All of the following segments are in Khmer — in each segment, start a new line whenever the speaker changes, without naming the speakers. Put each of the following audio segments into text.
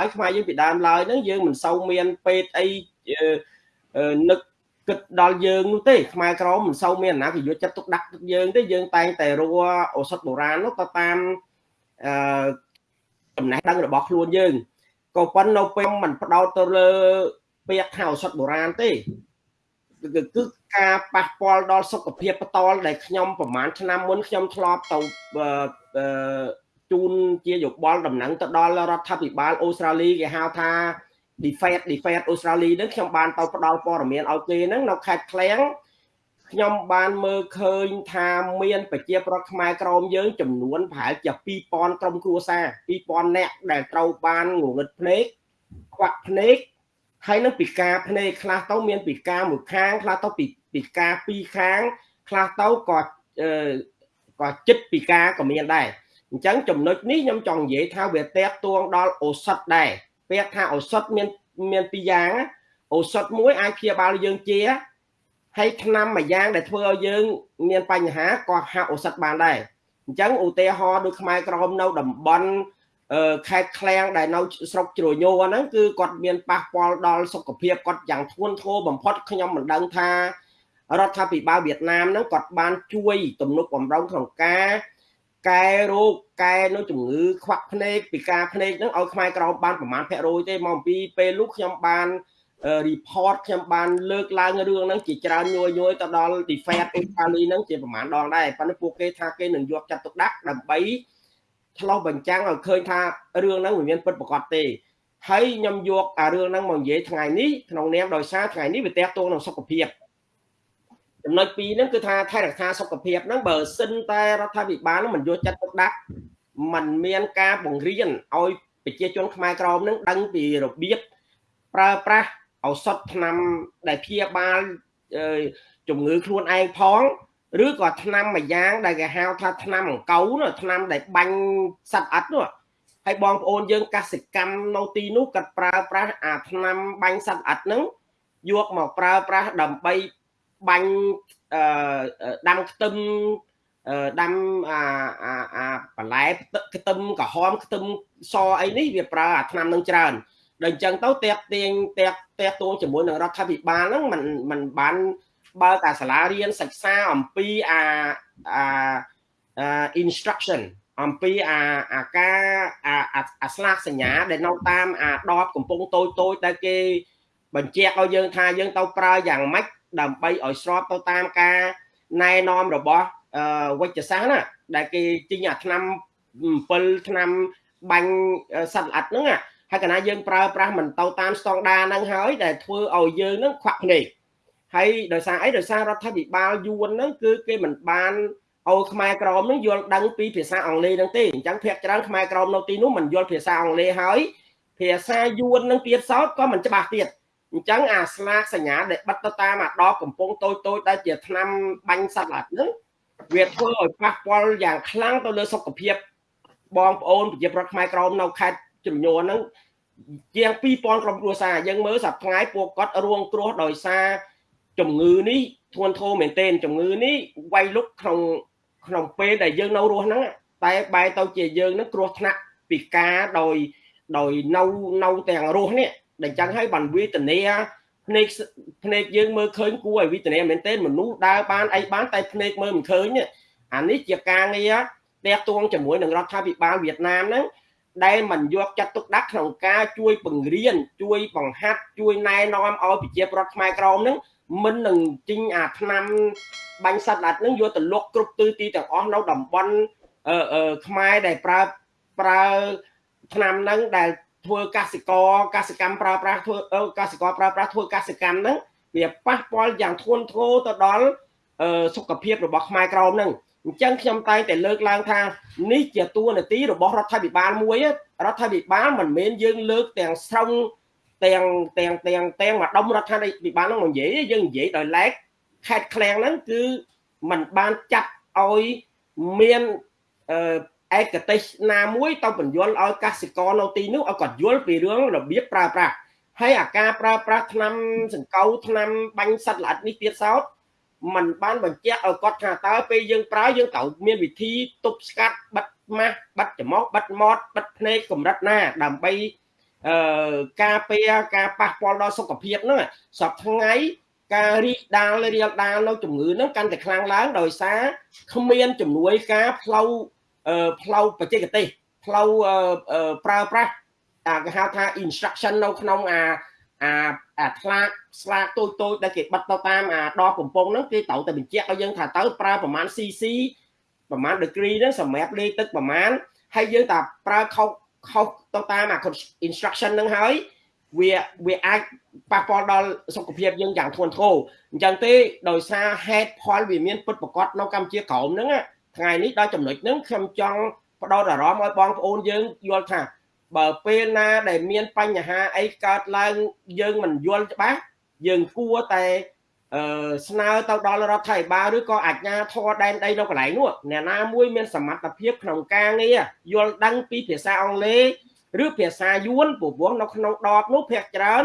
ហើយខ្មែរយើងពីដើមឡើយហ្នឹងយើងមិនសូវមានពេទ្យអីនឹកគិតដល់យើងនោះទេខ្មែរក្រមមិនសូវមានណាគេយកចិត្តទុកដាក់យើងទេយើងតែងតែរកឱសថបុរាណនោះទៅតាមអឺចំណេះដឹងរបស់ខ្លួនយើងក៏ប៉ុន្តែនៅពេលมันផ្ដោតទៅលើពាក្យថាឱសថបុរាណទេគឺការប៉ះពាល់ដល់សុខភាពផ្ទាល់ដែលខ្ញុំប្រហែលឆ្នាំមុនខ្ញុំធ្លាប់ទៅ ជូនជាយោបល់ដំណឹងទៅដល់រដ្ឋាភិបាលអូស្ត្រាលីគេហៅថា defeat defeat អូស្ត្រាលីហ្នឹងខ្ញុំបានទៅផ្ដល់ព័ត៌មានឲ្យគេហ្នឹងនៅខេត្តឃ្លៀងខ្ញុំបានមើលឃើញថាមានប្រជាប្រដ្ឋខ្មែរក្រមយើងចំនួនប្រហែលជា2000ក្រុមគ្រួសារ2000នាក់ដែលត្រូវបានងងឹតភ្នែកខ្វាក់ភ្នែកហើយនឹងពិការភ្នែកខ្លះទៅមានពិការមួយខាងខ្លះទៅពិការពីរខាងខ្លះទៅក៏ក៏ចិត្តពិការក៏មានដែរ អញ្ចឹងចំណុចនេះខ្ញុំចង់និយាយថាវាតេតួងដល់ឱសថដែរពាក្យថាឱសថមានមានពីរយ៉ាងឱសថមួយអាចព្យាបាលយើងជាហើយថ្នាំមួយយ៉ាងដែលធ្វើឲ្យយើងមានបញ្ហាក៏ហាក់ឱសថបានដែរអញ្ចឹងឧទាហរណ៍ដូចខ្មែរក្រមនៅតំបន់ខេត្តឃ្លាំងដែលនៅស្រុកជ្រញោហ្នឹងគឺគាត់មានប៉ះពាល់ដល់សុខភាពគាត់យ៉ាងធ្ងន់ធ្ងរបំផុតខ្ញុំមិនដឹងថារដ្ឋាភិបាលវៀតណាមហ្នឹងគាត់បានជួយទំនុកបំរុងក្នុងការ កែរោគកែនៅជំងឺខ្វាក់ភ្នែកពិការភ្នែកហ្នឹងឲ្យខ្មែរក្រមបានប្រមាណភាគរយទេមកអំពីពេលនោះខ្ញុំបាន report ខ្ញុំបានលើកឡើងរឿងហ្នឹងជាច្រើនញយញយទៅដល់ defense អូស្ត្រាលីហ្នឹងជាប្រមាណដងដែរប៉ុន្តែពួកគេថាគេនឹងយកចាត់ទុកដាក់ដើម្បីឆ្លោះបញ្ចាំងឲ្យឃើញថារឿងហ្នឹងមិនមានពិតប្រាកដទេហើយខ្ញុំយកអារឿងហ្នឹងមកនិយាយថ្ងៃនេះក្នុងនាមដោយសារថ្ងៃនេះវាតេតងនឹងសុខភាព ចំណុចពីរហ្នឹងគឺថាថែរក្សាសុខភាពហ្នឹងបើសិនតែរដ្ឋាភិបាលមិនយកចិត្តទុកដាក់มันមានការបង្រៀនឲ្យប្រជាជនខ្មែរក្រមហ្នឹងដឹងពីរបៀបប្រើប្រាស់ឱសថថ្នាំដែលព្យាបាលជំងឺខ្លួនឯងផងឬក៏ថ្នាំមួយយ៉ាងដែលគេហៅថាថ្នាំអង្កូវនោះថ្នាំដែលបាញ់សត្វអិតនោះហើយបងប្អូនយើងកសិកម្មនៅទីនោះគាត់ប្រើប្រាស់អាថ្នាំបាញ់សត្វអិតហ្នឹងយកមកប្រើប្រាស់ដើម្បី បាញ់អឺដាំខ្ទឹមដាំអាអាអាបន្លែខ្ទឹមក្រហមខ្ទឹមសអីនេះវាប្រើអាថ្នាំនឹងច្រើនដល់អញ្ចឹងទៅតាក់ទាញតាក់តាក់ទងជាមួយនឹងរដ្ឋាភិបាលហ្នឹងมันมันបានបើកអាសាលារៀនសិក្សាអំពីអាអា instruction អំពីអាអាការអាអាស្លាកសញ្ញាដែលនៅតាមអាដបកំពុងតូចតូចដែលគេបញ្ជាក់ឲ្យយើងថាយើងទៅប្រើយ៉ាងម៉េច ដើម្បីឲ្យស្របទៅតាមការណែនាំរបស់វិជ្ជសាស្ត្រណាដែលគេទិញអាឆ្នាំ7ឆ្នាំបាញ់សត្វល្អិតហ្នឹងហើយកណាយើងប្រើប្រាស់មិនទៅតាមស្តង់ដារហ្នឹងហើយដែលធ្វើឲ្យយើងហ្នឹងខ្វាក់ភ្នែកហើយដោយសារអីដោយសាររដ្ឋាភិបាលយួនហ្នឹងគឺគេមិនបានឲ្យខ្មែរក្រមហ្នឹងយល់ដឹងពីភាសាអង់គ្លេសហ្នឹងទេអញ្ចឹងភាគច្រើនខ្មែរក្រមនៅទីនោះមិនយល់ភាសាអង់គ្លេសហើយភាសាយួនហ្នឹងទៀតសោតក៏មិនច្បាស់ទៀត អញ្ចឹងអាស្លាកសញ្ញាដែលបិទទៅតាមអាដបកំពង់តូចតូចដែលជាថ្នាំបាញ់សត្វឡាត់ហ្នឹងវាធ្វើឲ្យប៉ះពាល់យ៉ាងខ្លាំងទៅលើសុខភាពបងប្អូនប្រជាប្រដ្ឋខ្មែរក្រមនៅខេត្តចំនួនហ្នឹងជាង2000ក្រុមគ្រួសារយើងមើលសប្តាហ៍ពួកគាត់រួងគ្រោះដោយសារជំងឺនេះធ្ងន់ធ្ងរមែនទែនជំងឺនេះវាយលុកក្នុងក្នុងពេលដែលយើងនៅរស់ហ្នឹងតែបែរទៅជាយើងនឹងគ្រោះថ្នាក់ពីការដោយដោយនៅនៅទាំងរស់នេះ ដែលចឹងហើយបានវេទនាភ្នែកភ្នែកយើងមើលឃើញគួរឲ្យវេទនាមែនទែនមនុស្សដើរបានអីបានតែភ្នែកមើលមិនឃើញអានេះជាការងារតាក់ទងជាមួយនឹងរដ្ឋាភិបាលវៀតណាមហ្នឹងដែលមិនយកចាត់ទុកដាក់ក្នុងការជួយបង្រៀនជួយបង្ហាត់ជួយណែនាំឲ្យប្រជាប្រដ្ឋខ្មែរក្រមហ្នឹងមិននឹងជីងអាឆ្នាំបាញ់សត្វល្អិតហ្នឹងយកទៅលុកគ្រប់ទិសទីទាំងអស់នៅតំបន់អឺខ្មែរដែលប្រើប្រើឆ្នាំហ្នឹងដែល ធ្វើកសិករកសិកម្មប្រើប្រាស់ធ្វើកសិករប្រើប្រាស់ធ្វើកសិកម្មហ្នឹងវាប៉ះពាល់យ៉ាងធ្ងន់ធ្ងរទៅដល់សុខភាពរបស់ខ្មែរក្រមហ្នឹងអញ្ចឹងខ្ញុំតែងតែលើកឡើងថានេះជាតួនាទីរបស់រដ្ឋាភិបាលមួយរដ្ឋាភិបាលមិនមែនយើងលើកទាំងស្រុងទាំងទាំងទាំងទាំងម្ដុំរដ្ឋាភិបាលហ្នឹងមកនិយាយយើងនិយាយដោយឡែកខេត្តឃ្លាំងហ្នឹងគឺมันបានចាត់ឲ្យមានអឺ ឯកទេសណាមួយទៅបញ្យល់ឲ្យកសិករនៅទីនោះឲ្យគាត់យល់ពីរឿងរបៀបប្រើប្រាស់ហើយអាការប្រើប្រាស់ថ្នាំសង្កូវថ្នាំបាញ់សត្វល្អិតនេះទៀតសោតมันបានបញ្ជាក់ឲ្យគាត់ថាតើពេលយើងប្រើយើងត្រូវមានវិធីទប់ស្កាត់បិទម៉ាស់បិទច្រមុះបិទមាត់បិទភ្នែកកម្រិតណា ដើម្បីអឺការពារការប៉ះពាល់ដល់សុខភាពហ្នឹងសពថ្ងៃការរីកដាលរៀលដាលនៅជំងឺហ្នឹងកាន់តែខ្លាំងឡើងដោយសារគ្មានជំនួយការផ្លូវ ផ្លូវបច្ចេកទេសផ្លូវប្រើប្រាស់អាគេហៅថា instruction នៅក្នុងអាអាអាថ្លាកស្លាកតូចតូចដែលគេបិទទៅតាមអាដបកំប៉ុងហ្នឹងគេត្រូវតែបញ្ជាក់ឲ្យយើងថាទៅប្រើប្រមាណ cc ប្រមាណ degree ហ្នឹងសម្រាប់លេខទឹកប្រមាណហើយយើងតែប្រើខុសខុសទៅតាមអា instruction ហ្នឹងហើយវាវាអាចប៉ះពាល់ដល់សុខភាពយើងយ៉ាងធ្ងន់ធ្ងរអញ្ចឹងទេដោយសារហេតុផលវាមានពិតប្រកបនៅកម្ពុជាក្រោមហ្នឹង ថ្ងៃនេះដល់ចំណុចហ្នឹងខ្ញុំចង់បដោតអារម្មណ៍ឲ្យបងប្អូនយើងយល់ថាបើពេលណាដែលមានបញ្ហាអីកើតឡើងយើងមិនយល់ច្បាស់យើងគួរតែអឺស្នើទៅដល់រដ្ឋាភិបាលឬក៏អាជ្ញាធរដែនដីនៅកន្លែងនោះអ្នកណាមួយមានសមត្ថភាពក្នុងការងារយល់ដឹងពីភាសាអង់គ្លេសឬភាសាយួនព្រោះនៅក្នុងដបនោះភាគច្រើន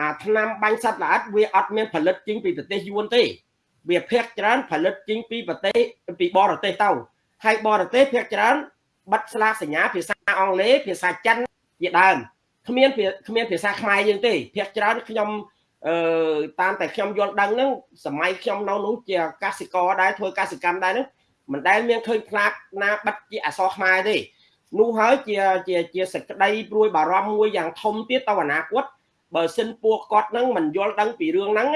អាឆ្នាំបាញ់សត្វល្អិតវាអត់មានផលិតចេញពីប្រទេសយួនទេ វាភាគច្រើនផលិតចេញពីប្រទេសពីបរទេសទៅហើយបរទេសភាគច្រើនបិទស្លាកសញ្ញាភាសាអង់គ្លេសភាសាចិនជាដើមគ្មានគ្មានភាសាខ្មែរយើងទេភាគច្រើនខ្ញុំអឺតាមតែខ្ញុំយល់ដឹងហ្នឹងសម័យខ្ញុំនៅនោះជាកសិករដែរធ្វើកសិកម្មដែរហ្នឹងមិនដែលមានឃើញផ្លាកណាបិទជាអក្សរខ្មែរទេនោះហើយជាជាជាសេចក្តីព្រួយបារម្ភមួយយ៉ាងធំទៀតទៅអនាគតបើសិនពួកគាត់នឹងមិនយល់ដឹងពីរឿងហ្នឹង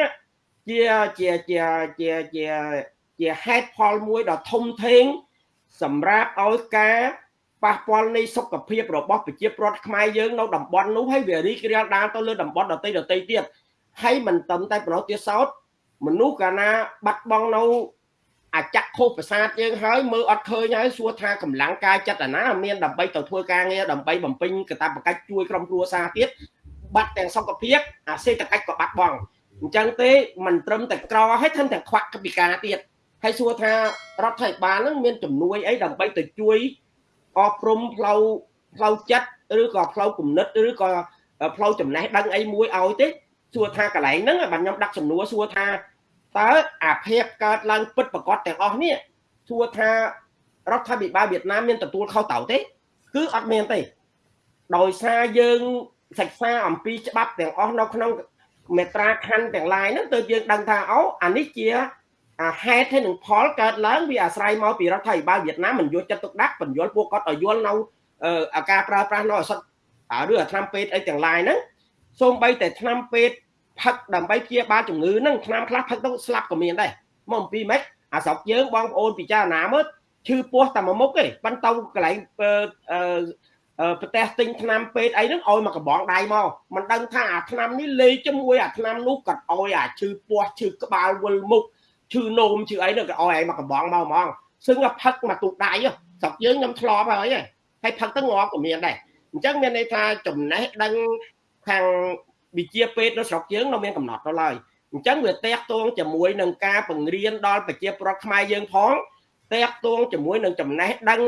ជាជាជាជាជាជាហេតុផលមួយដ៏ធំធេងសម្រាប់ឲ្យការប៉ះពាល់នៃសុខភាពរបស់ប្រជាពលរដ្ឋខ្មែរយើងនៅតំបន់នោះហើយវារីករាលដាលទៅលើតំបន់ដទៃដទៃទៀតហើយមិនត្រឹមតែប៉ុណ្ណោះទៀតសោតមនុស្សកាលណាបាត់បង់នៅអាចៈខុសប្រសាទយើងហើយមើលអត់ឃើញហើយសួរថាកម្លាំងកាយចិត្តអាណាមានដើម្បីទៅធ្វើការងារដើម្បីបំពេញកាតព្វកិច្ចជួយក្រុមគ្រួសារទៀតបាត់ទាំងសុខភាពអាសេដ្ឋកិច្ចក៏បាត់បង់ អញ្ចឹងទេមិនត្រឹមតែក្រហើយថែមទាំងខ្វាក់កពិការទៀតហើយសួរថារដ្ឋាភិបាលនឹងមានជំនួយអីដើម្បីទៅជួយអប់រំផ្លូវផ្លូវចិត្តឬក៏ផ្លូវគំនិតឬក៏ផ្លូវចំណេះដឹងអីមួយឲ្យទេសួរថាកន្លែងហ្នឹងបាទខ្ញុំដាក់សំណួរសួរថាតើអាភាពកើតឡើងពិតប្រកបទាំងអស់នេះសួរថារដ្ឋាភិបាលវៀតណាមមានទទួលខុសត្រូវទេ គឺអត់មានទេដោយសារយើងសិក្សាអំពីច្បាប់ទាំងអស់នៅក្នុង មេត្រាខណ្ឌទាំងឡាយហ្នឹងទើបយើងដឹងថាអូអានេះជាអាហេតុហើយនឹងផលកើតឡើងវាអាស្រ័យមកពីរដ្ឋាភិបាលវៀតណាមមិនយកចិត្តទុកដាក់បញ្យល់ពួកគាត់ឲ្យយល់នៅអាការប្រើប្រាស់នៅអសត់ឬអាថ្នាំពេទ្យអីទាំងឡាយហ្នឹងសូម្បីតែថ្នាំពេទ្យផឹកដើម្បីព្យាបាលជំងឺហ្នឹងថ្នាំខ្លះផឹកទៅស្លាប់ក៏មានដែរមកអំពីម៉េចអាស្រុកយើងបងប្អូនពិចារណាមើលឈឺពោះតែមួយមុខទេប៉ុន្តែកន្លែងអឺ ប្រទេសទិញថ្នាំពេទ្យអីហ្នឹងឲ្យមកកំបងដៃមកមិនដឹងថាអាថ្នាំនេះលេខជាមួយអាថ្នាំនោះគាត់ឲ្យអាឈឺពោះឈឺក្បាលវិលមុខឈឺនោមឈឺអីនោះក៏ឲ្យឯងមកកំបងមកហ្មងសឹងផឹកមកទូដៃស្រុកយើងខ្ញុំធ្លាប់ហើយហើយផឹកទៅងាប់ក៏មានដែរអញ្ចឹងមានន័យថាចំណេះដឹងខាងវិជាពេទ្យនៅស្រុកយើងនៅមានកំណត់ទៅឡើយអញ្ចឹងវាតេកតងជាមួយនឹងការបង្រៀនដល់ប្រជាពលរដ្ឋខ្មែរយើងផងតេកតងជាមួយនឹងចំណេះដឹង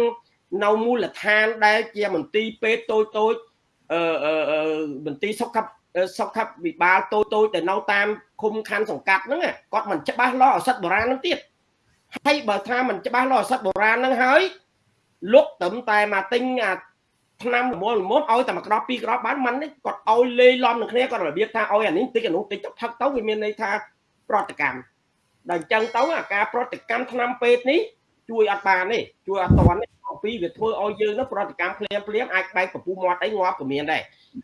នៅមូលដ្ឋានដែលជាមន្ទីរពេទ្យតូចតូចអឺមន្ទីរសុខសុខវិបាលតូចតូចដែលនៅតាមឃុំខណ្ឌសង្កាត់ហ្នឹងគាត់មិនច្បាស់លាស់ឱសថបុរាណហ្នឹងទៀតហើយបើថាមិនច្បាស់លាស់ឱសថបុរាណហ្នឹងហើយលុកត្រឹមតែមកទិញអាឆ្នាំល្មមល្មមឲ្យតែមួយក្របពីរក្របបានមិនទេគាត់ឲ្យលេីឡំនឹងគ្នាគាត់របៀបថាឲ្យអានេះតិចអានោះតិចទៅផឹកទៅវាមានន័យថាប្រតិកម្មដល់អញ្ចឹងទៅអាការប្រតិកម្មឆ្នាំពេទ្យនេះជួយអត់បានទេជួយអត់តាន់ទេអំ ពីវាធ្វើឲ្យយើងនោះប្រតិកម្មភ្លាមភ្លាមអាចបែកពពុះមាត់អីងាប់ក៏មានដែរ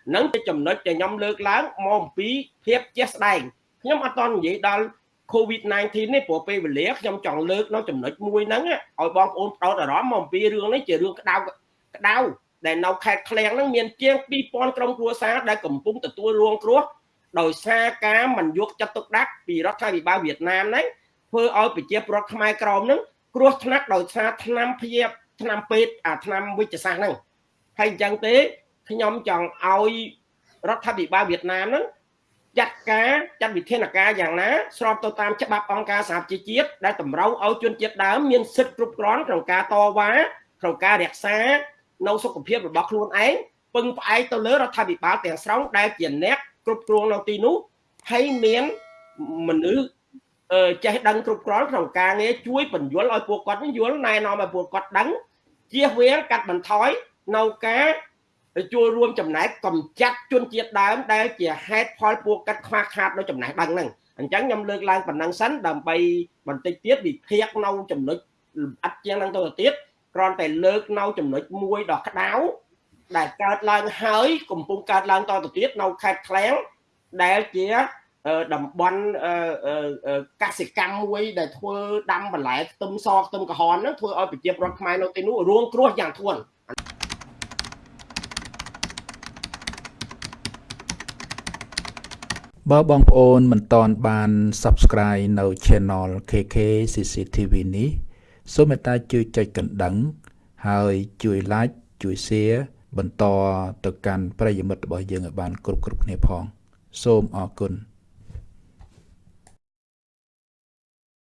ហ្នឹងជាចំណុចដែលខ្ញុំលើកឡើងមកអំពីភាពជាក់ស្ដែងខ្ញុំអត់តន់និយាយដល់ COVID-19 នេះព្រោះពេលវេលាខ្ញុំចង់លើកនៅចំណុចមួយហ្នឹងឲ្យបងប្អូនផ្ដោតអារម្មណ៍មកអំពីរឿងនេះជារឿងក្តៅក្តៅដែលនៅខេត្តឃ្លៀងហ្នឹងមានជាង2000ក្រុមគ្រួសារដែលកំពុងទទួលរងគ្រោះដោយសារការមិនយកចិត្តទុកដាក់ពីរដ្ឋាភិបាលវៀតណាមហ្នឹងធ្វើឲ្យប្រជាពលរដ្ឋខ្មែរក្រមហ្នឹងគ្រោះថ្នាក់ដោយសារថ្នាំព្យា ថ្នាំពេទ្យអាថ្នាំវិជ្ជសាស្ត្រហ្នឹងហើយអញ្ចឹងទេខ្ញុំចង់ឲ្យរដ្ឋាភិបាលវៀតណាមហ្នឹងចាត់ការចាត់វិធានការយ៉ាងណាស្របទៅតាមច្បាប់អង្គការសហប្រជាជាតិដែលតម្រូវឲ្យជនជាតិដើមមានសិទ្ធិគ្រប់គ្រាន់ក្នុងការតវ៉ាក្នុងការរក្សានៅសុខភាពរបស់ខ្លួនឯងពឹងផ្អែកទៅលើរដ្ឋាភិបាលទាំងស្រុងដែលជាអ្នកគ្រប់គ្រងនៅទីនោះហើយមានមនុស្សចេះដឹងគ្រប់គ្រាន់ក្នុងការងារជួយបញ្យល់ឲ្យពួកគាត់យល់ណែនាំឲ្យពួកគាត់ដឹង ជៀសវាងកាត់បន្ថយនៅការចូលរួមចំណែកកំចាត់ជនជាតិដើមដែលជាហេតុផលពួកកាត់ខ្វះខាតនៅចំណេះដឹងហ្នឹងអញ្ចឹងខ្ញុំលើកឡើងប៉ុណ្ណឹងសិនដើម្បីបន្តិចទៀតវិភាគនៅចំណុចលម្អិតជាងហ្នឹងទៅទៀតគ្រាន់តែលើកនៅចំណុចមួយដ៏ក្តៅដែលកើតឡើងហើយកំពុងកើតឡើងតទៅទៀតនៅខេត្តឃ្លាំងដែលជា តំបន់កសិកម្មមួយដែលធ្វើដាំបន្លែខ្ទឹមសខ្ទឹមក្រហមហ្នឹងធ្វើឲ្យប្រជាពលរដ្ឋខ្មែរនៅទីនោះរងគ្រោះយ៉ាងធ្ងន់
បើបងប្អូនមិនតន់បាន Subscribe នៅ Channel KK CCTV នេះសូមមេត្តាជួយចុចកណ្ដឹង ហើយជួយ Like ជួយ Share បន្តទៅកាន់ប្រិយមិត្តរបស់យើងឲ្យបាន គ្រប់គ្រប់គ្នាផង សូមអរគុណ